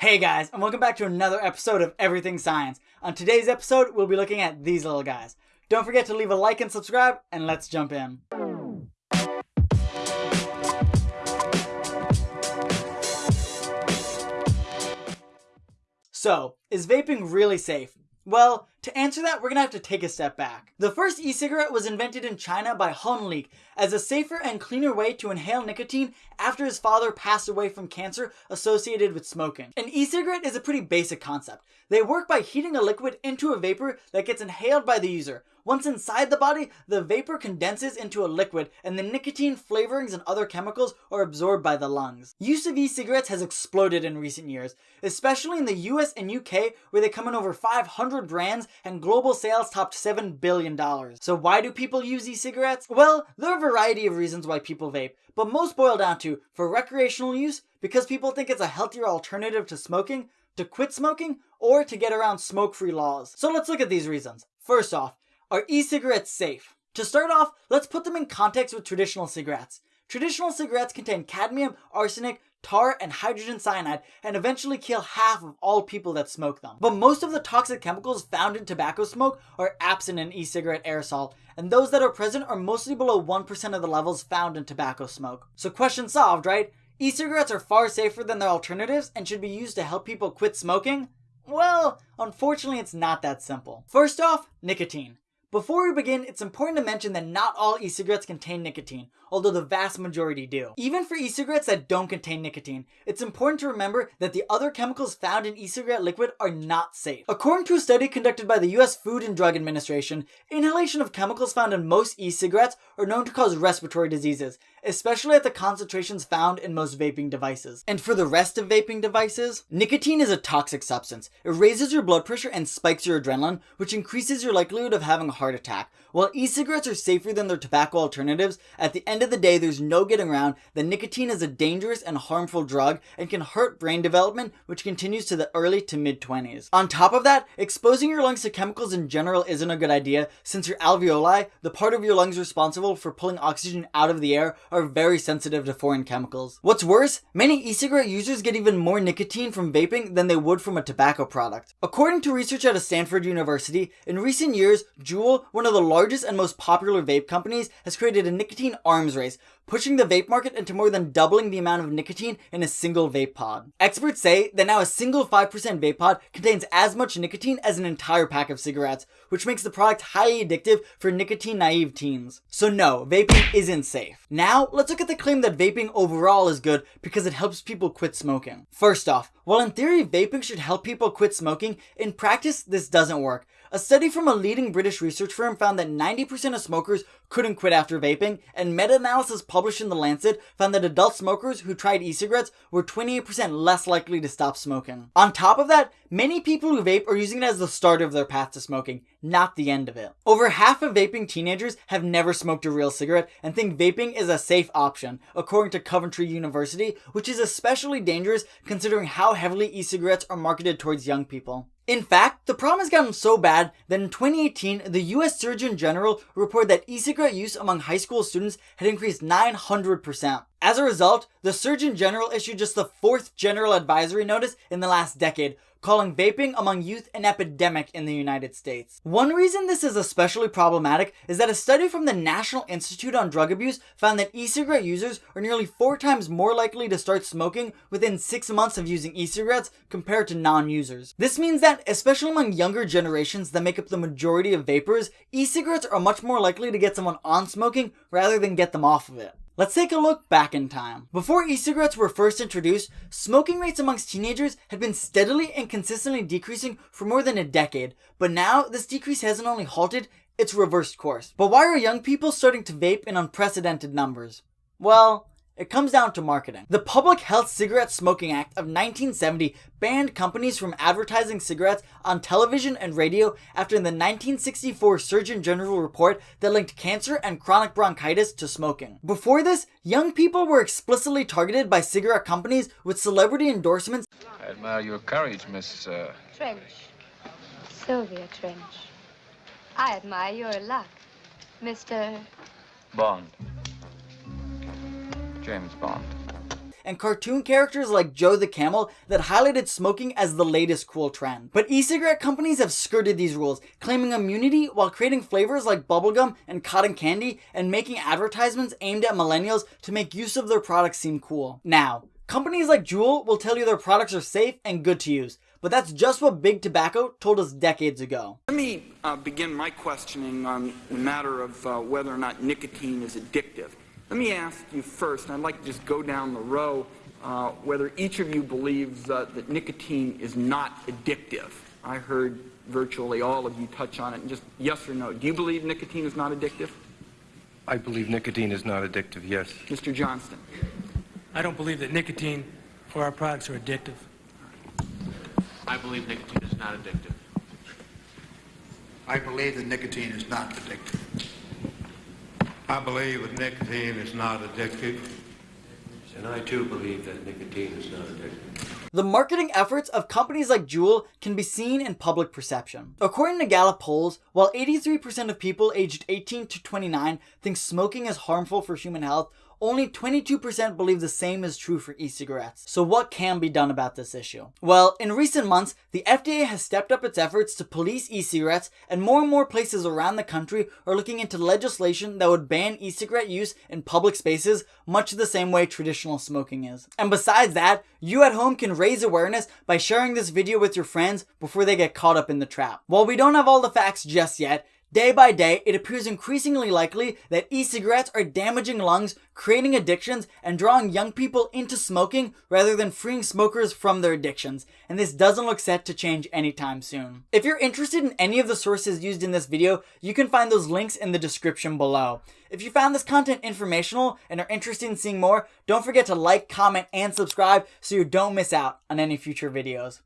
Hey guys, and welcome back to another episode of Everything Science. On today's episode, we'll be looking at these little guys. Don't forget to leave a like and subscribe, and let's jump in. So, is vaping really safe? Well, to answer that, we're gonna have to take a step back. The first e-cigarette was invented in China by Han Lik as a safer and cleaner way to inhale nicotine after his father passed away from cancer associated with smoking. An e-cigarette is a pretty basic concept. They work by heating a liquid into a vapor that gets inhaled by the user. Once inside the body, the vapor condenses into a liquid and the nicotine, flavorings, and other chemicals are absorbed by the lungs. Use of e-cigarettes has exploded in recent years, especially in the US and UK where they come in over 500 brands and global sales topped $7 billion. So why do people use e-cigarettes? Well, there are a variety of reasons why people vape, but most boil down to for recreational use, because people think it's a healthier alternative to smoking, to quit smoking, or to get around smoke-free laws. So let's look at these reasons. First off, are e-cigarettes safe? To start off, let's put them in context with traditional cigarettes. Traditional cigarettes contain cadmium, arsenic, tar, and hydrogen cyanide, and eventually kill half of all people that smoke them. But most of the toxic chemicals found in tobacco smoke are absent in e-cigarette aerosol, and those that are present are mostly below 1% of the levels found in tobacco smoke. So question solved, right? E-cigarettes are far safer than their alternatives and should be used to help people quit smoking? Well, unfortunately it's not that simple. First off, nicotine. Before we begin, it's important to mention that not all e-cigarettes contain nicotine, although the vast majority do. Even for e-cigarettes that don't contain nicotine, it's important to remember that the other chemicals found in e-cigarette liquid are not safe. According to a study conducted by the US Food and Drug Administration, inhalation of chemicals found in most e-cigarettes are known to cause respiratory diseases, especially at the concentrations found in most vaping devices. And for the rest of vaping devices, nicotine is a toxic substance. It raises your blood pressure and spikes your adrenaline, which increases your likelihood of having a heart attack. While e-cigarettes are safer than their tobacco alternatives, at the end of the day there's no getting around that nicotine is a dangerous and harmful drug and can hurt brain development, which continues to the early to mid 20s. On top of that, exposing your lungs to chemicals in general isn't a good idea since your alveoli, the part of your lungs responsible for pulling oxygen out of the air, are very sensitive to foreign chemicals. What's worse, many e-cigarette users get even more nicotine from vaping than they would from a tobacco product. According to research at a Stanford University, in recent years, Juul, one of the largest and most popular vape companies, has created a nicotine arms race, pushing the vape market into more than doubling the amount of nicotine in a single vape pod. Experts say that now a single 5% vape pod contains as much nicotine as an entire pack of cigarettes, which makes the product highly addictive for nicotine naive teens. So no, vaping isn't safe. Now, let's look at the claim that vaping overall is good because it helps people quit smoking. First off, while in theory vaping should help people quit smoking, in practice this doesn't work. A study from a leading British research firm found that 90% of smokers couldn't quit after vaping, and meta-analysis published in The Lancet found that adult smokers who tried e-cigarettes were 28% less likely to stop smoking. On top of that, many people who vape are using it as the start of their path to smoking, not the end of it. Over half of vaping teenagers have never smoked a real cigarette and think vaping is a safe option, according to Coventry University, which is especially dangerous considering how heavily e-cigarettes are marketed towards young people. In fact, the problem has gotten so bad that in 2018, the US Surgeon General reported that e-cigarette use among high school students had increased 900%. As a result, the Surgeon General issued just the fourth general advisory notice in the last decade, calling vaping among youth an epidemic in the United States. One reason this is especially problematic is that a study from the National Institute on Drug Abuse found that e-cigarette users are nearly four times more likely to start smoking within six months of using e-cigarettes compared to non-users. This means that, especially among younger generations that make up the majority of vapers, e-cigarettes are much more likely to get someone on smoking rather than get them off of it. Let's take a look back in time. Before e-cigarettes were first introduced, smoking rates amongst teenagers had been steadily and consistently decreasing for more than a decade, but now this decrease hasn't only halted, it's reversed course. But why are young people starting to vape in unprecedented numbers? Well, it comes down to marketing. The Public Health Cigarette Smoking Act of 1970 banned companies from advertising cigarettes on television and radio after the 1964 Surgeon General report that linked cancer and chronic bronchitis to smoking. Before this, young people were explicitly targeted by cigarette companies with celebrity endorsements. I admire your courage, Miss. Uh... Trench. Sylvia Trench. I admire your luck, Mr. Bond. James Bond. and cartoon characters like Joe the Camel that highlighted smoking as the latest cool trend. But e-cigarette companies have skirted these rules, claiming immunity while creating flavors like bubblegum and cotton candy and making advertisements aimed at millennials to make use of their products seem cool. Now, companies like Juul will tell you their products are safe and good to use, but that's just what Big Tobacco told us decades ago. Let me uh, begin my questioning on the matter of uh, whether or not nicotine is addictive. Let me ask you first, and I'd like to just go down the row, uh, whether each of you believes uh, that nicotine is not addictive. I heard virtually all of you touch on it, and just yes or no. Do you believe nicotine is not addictive? I believe nicotine is not addictive, yes. Mr. Johnston. I don't believe that nicotine or our products are addictive. I believe nicotine is not addictive. I believe that nicotine is not addictive. I believe that nicotine is not addictive. And I too believe that nicotine is not addictive. The marketing efforts of companies like Juul can be seen in public perception. According to Gallup polls, while 83% of people aged 18 to 29 think smoking is harmful for human health, only 22% believe the same is true for e-cigarettes. So what can be done about this issue? Well, in recent months, the FDA has stepped up its efforts to police e-cigarettes and more and more places around the country are looking into legislation that would ban e-cigarette use in public spaces much the same way traditional smoking is. And besides that, you at home can raise awareness by sharing this video with your friends before they get caught up in the trap. While we don't have all the facts just yet, Day by day, it appears increasingly likely that e-cigarettes are damaging lungs, creating addictions, and drawing young people into smoking rather than freeing smokers from their addictions, and this doesn't look set to change anytime soon. If you're interested in any of the sources used in this video, you can find those links in the description below. If you found this content informational and are interested in seeing more, don't forget to like, comment, and subscribe so you don't miss out on any future videos.